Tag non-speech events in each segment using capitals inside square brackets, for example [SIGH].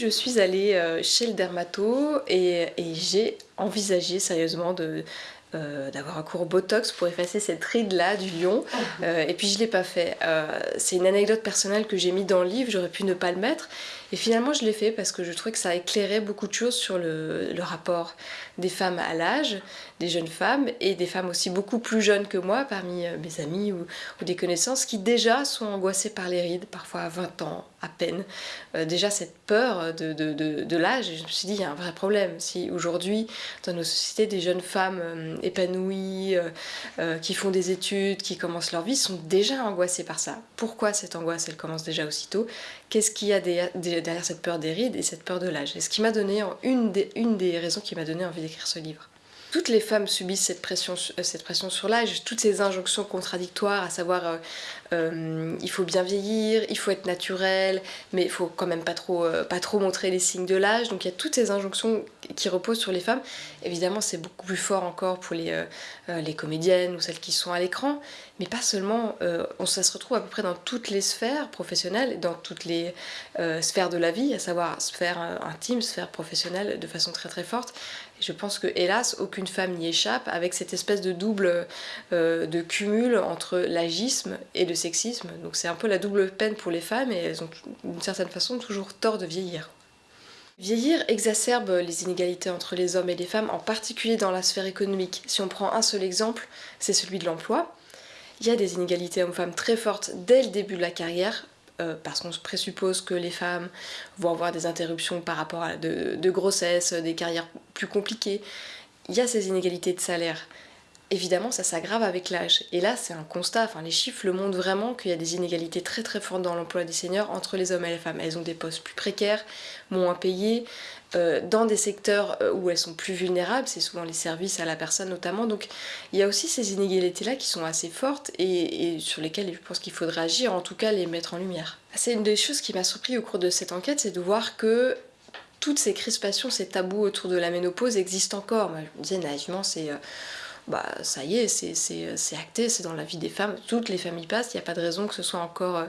Je suis allée euh, chez le dermato et, et j'ai envisagé sérieusement de, euh, d'avoir un cours Botox pour effacer cette ride là du lion. [LAUGHS] Euh, et puis je l'ai pas fait. Euh, c'est une anecdote personnelle que j'ai mis dans le livre j'aurais pu ne pas le mettre et finalement je l'ai fait parce que je trouvais que ça éclairait beaucoup de choses sur le, rapport des femmes à l'âge des jeunes femmes et des femmes aussi beaucoup plus jeunes que moi parmi mes amis ou, des connaissances qui déjà sont angoissées par les rides parfois à 20 ans à peine. Déjà cette peur de, l'âge je me suis dit il y a un vrai problème. Si aujourd'hui dans nos sociétés des jeunes femmes épanouies, euh, euh, qui font des études, qui commencent leur vie, sont déjà angoissées par ça. Pourquoi cette angoisse, elle commence déjà aussitôt? Qu'est-ce qu'il y a derrière cette peur des rides et cette peur de l'âge Et ce qui m'a donné, une des, une des raisons qui m'a donné envie d'écrire ce livre. Toutes les femmes subissent cette pression, euh, cette pression sur l'âge, toutes ces injonctions contradictoires, à savoir euh, euh, il faut bien vieillir, il faut être naturel, mais il faut quand même pas trop, pas trop montrer les signes de l'âge. Donc il y a toutes ces injonctions qui reposent sur les femmes. Évidemment, c'est beaucoup plus fort encore pour les, comédiennes ou celles qui sont à l'écran, mais pas seulement. on, ça se retrouve à peu près dans toutes les sphères professionnelles, dans toutes les sphères de la vie, à savoir sphère intime, sphère professionnelle, de façon très très forte. Je pense que hélas, aucune femme n'y échappe avec cette espèce de double euh, de cumul entre l'agisme et le sexisme. Donc c'est un peu la double peine pour les femmes et elles ont d'une certaine façon toujours tort de vieillir. Vieillir exacerbe les inégalités entre les hommes et les femmes, en particulier dans la sphère économique. Si on prend un seul exemple, c'est celui de l'emploi. Il y a des inégalités hommes-femmes très fortes dès le début de la carrière, euh, parce qu'on présuppose que les femmes vont avoir des interruptions par rapport à de, de grossesse, des carrières plus compliquées. Il y a ces inégalités de salaire. Évidemment, ça s'aggrave avec l'âge. Et là, c'est un constat, enfin, les chiffres le montrent vraiment qu'il y a des inégalités très très fortes dans l'emploi des seniors entre les hommes et les femmes. Elles ont des postes plus précaires, moins payés, euh, dans des secteurs euh, où elles sont plus vulnérables, c'est souvent les services à la personne notamment. Donc il y a aussi ces inégalités-là qui sont assez fortes et, et sur lesquelles je pense qu'il faudrait agir, en tout cas les mettre en lumière. C'est une des choses qui m'a surpris au cours de cette enquête, c'est de voir que toutes ces crispations, ces tabous autour de la ménopause existent encore. Je disais naïvement, c'est... Euh, bah ça y est, c'est acté, c'est dans la vie des femmes, toutes les familles passent, il n'y a pas de raison que ce soit encore euh,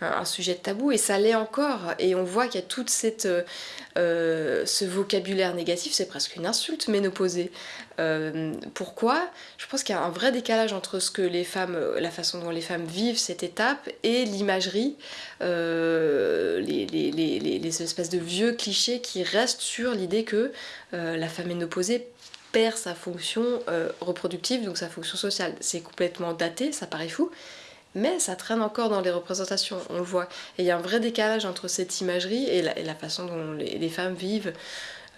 un, sujet de tabou, et ça l'est encore, et on voit qu'il y a toute cette, euh, euh, ce vocabulaire négatif, c'est presque une insulte ménopausée. Euh, pourquoi? Je pense qu'il y a un vrai décalage entre ce que les femmes, la façon dont les femmes vivent cette étape et l'imagerie, euh, les, les, les, les, espèces de vieux clichés qui restent sur l'idée que euh, la femme ménopausée perd sa fonction euh, reproductive, donc sa fonction sociale. C'est complètement daté, ça paraît fou, mais ça traîne encore dans les représentations, on le voit. Et il y a un vrai décalage entre cette imagerie et la, façon dont les, femmes vivent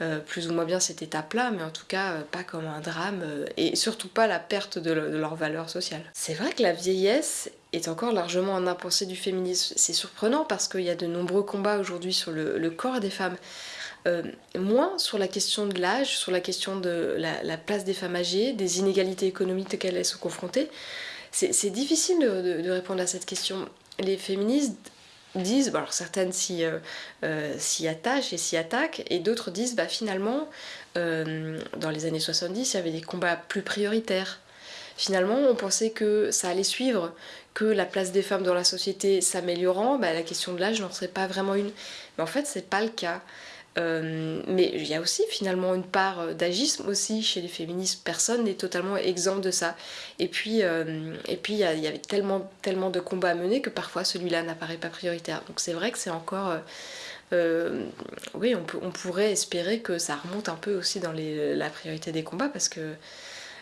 euh, plus ou moins bien cette étape-là, mais en tout cas euh, pas comme un drame, et surtout pas la perte de, le, de leur valeur sociale. C'est vrai que la vieillesse est encore largement un impensé du féminisme. C'est surprenant parce qu'il y a de nombreux combats aujourd'hui sur le, corps des femmes. Euh, moins sur la question de l'âge, sur la question de la, la, place des femmes âgées, des inégalités économiques auxquelles elles sont confrontées. C'est difficile de, répondre à cette question. Les féministes disent, alors certaines s'y euh, euh, attachent et s'y attaquent, et d'autres disent, bah finalement, euh, dans les années 70, il y avait des combats plus prioritaires. Finalement, on pensait que ça allait suivre, que la place des femmes dans la société s'améliorant, bah, la question de l'âge n'en serait pas vraiment une. Mais en fait, c'est pas le cas. Euh, mais il y a aussi finalement une part euh, d'agisme aussi chez les féministes. Personne n'est totalement exempt de ça. Et puis, euh, il y, avait tellement, tellement de combats à mener que parfois celui-là n'apparaît pas prioritaire. Donc c'est vrai que c'est encore... Oui, on, peut, on, pourrait espérer que ça remonte un peu aussi dans la priorité des combats parce que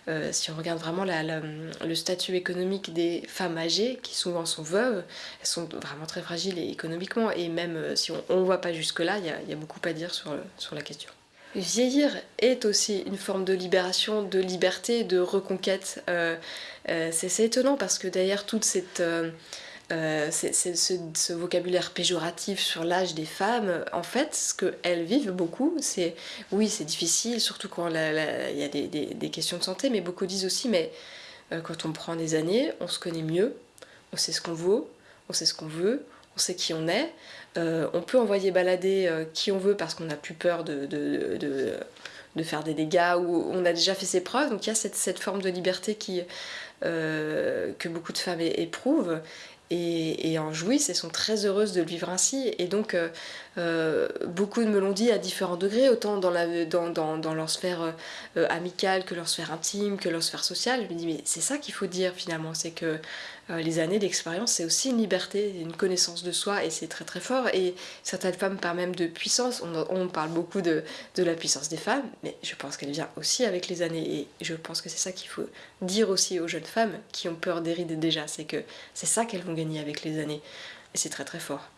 euh, si on regarde vraiment le statut économique des femmes âgées, qui souvent sont veuves, elles sont vraiment très fragiles économiquement, et même euh, si on ne voit pas jusque-là, il y, a beaucoup à dire sur, sur la question. Vieillir est aussi une forme de libération, de liberté, de reconquête. Euh c'est étonnant parce que derrière toute cette euh, c'est ce, vocabulaire péjoratif sur l'âge des femmes, en fait, ce qu'elles vivent beaucoup, c'est oui, c'est difficile, surtout quand il y a des, questions de santé, mais beaucoup disent aussi, mais euh, quand on prend des années, on se connaît mieux, on sait ce qu'on vaut, on sait ce qu'on veut, on sait qui on est, euh, on peut envoyer balader qui on veut parce qu'on n'a plus peur de, de, de, faire des dégâts ou on a déjà fait ses preuves, donc il y a cette, cette forme de liberté qui, que beaucoup de femmes éprouvent et, en jouissent et sont très heureuses de le vivre ainsi. Et donc, euh, euh, beaucoup me l'ont dit à différents degrés, autant dans, leur sphère euh, amicale que leur sphère intime, que leur sphère sociale. Je me dis, mais c'est ça qu'il faut dire finalement, c'est que les années d'expérience, c'est aussi une liberté, une connaissance de soi, et c'est très très fort. Et certaines femmes parlent même de puissance. On, on parle beaucoup de, de, la puissance des femmes, mais je pense qu'elle vient aussi avec les années. Et je pense que c'est ça qu'il faut dire aussi aux jeunes femmes qui ont peur des rides déjà, c'est que c'est ça qu'elles vont gagner avec les années. Et c'est très très fort.